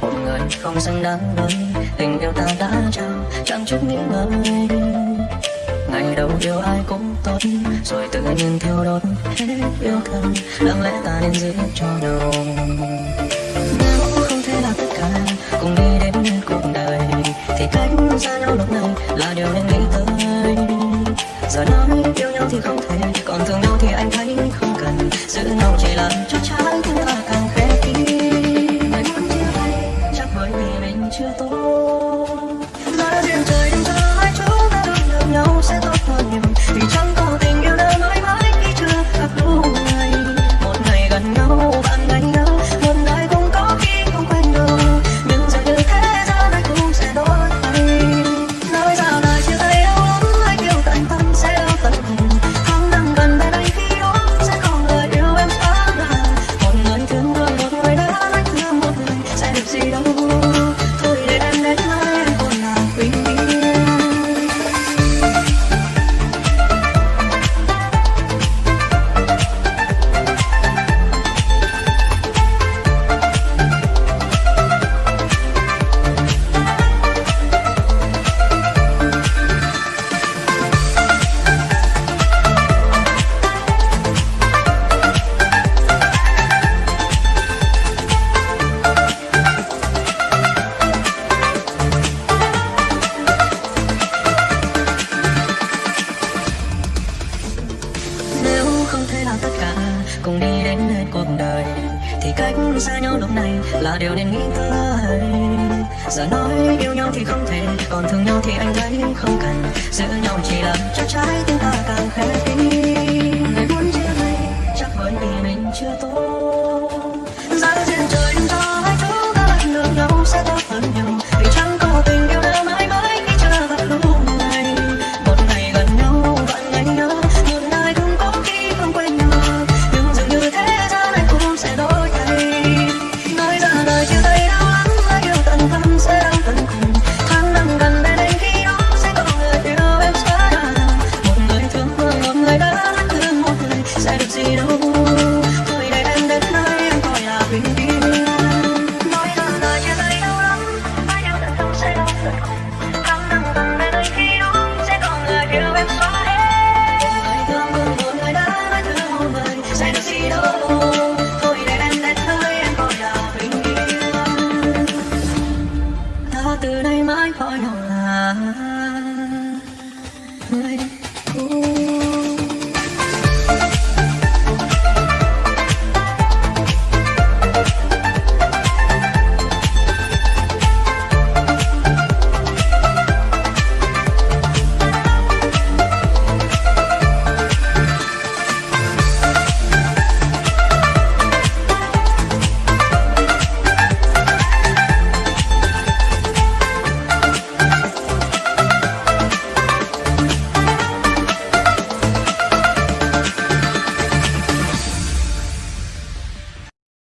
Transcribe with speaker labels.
Speaker 1: một người không xứng đáng với tình yêu ta đã trao, chẳng chút nghĩ ngợi ngày đầu yêu ai cũng tốt, rồi tự nhiên thiêu đốt hết yêu thương. Đáng lẽ ta nên giữ cho nhau nếu không thể là tất cả, cùng đi đến cuộc đời, thì cách xa nhau lúc này là điều nên nghĩ tới. Giờ nói yêu nhau thì không thể, còn thương nhau thì anh thấy không cần. Giữ nhau chỉ là cho trái Oh. Thì cách xa nhau lúc này là điều nên nghĩ tới giờ nói yêu nhau thì không thể, còn thương nhau thì anh thấy không cần. Giữ nhau chỉ làm cho trái tim ta càng khép kín.